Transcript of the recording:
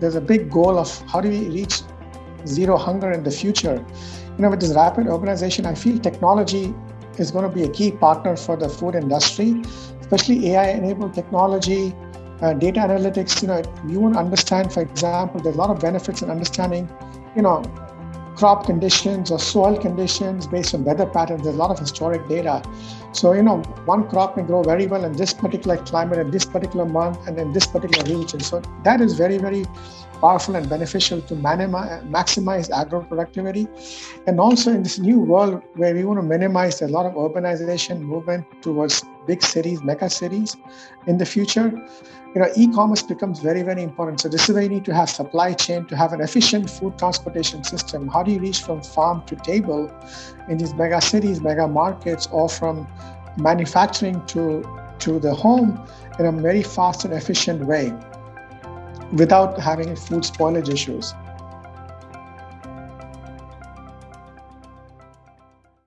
there's a big goal of how do we reach zero hunger in the future. You know, with this rapid urbanization, I feel technology is going to be a key partner for the food industry, especially AI-enabled technology, uh, data analytics. You know, you want to understand, for example, there's a lot of benefits in understanding, you know, crop conditions or soil conditions based on weather patterns. There's a lot of historic data. So, you know, one crop may grow very well in this particular climate, in this particular month, and in this particular region. So that is very, very powerful and beneficial to maximize agro productivity. And also in this new world where we want to minimize a lot of urbanization movement towards big cities, mega cities in the future, you know, e-commerce becomes very, very important. So this is where you need to have supply chain to have an efficient food transportation system. How do you reach from farm to table in these mega cities, mega markets, or from manufacturing to, to the home in a very fast and efficient way? Without having food spoilage issues.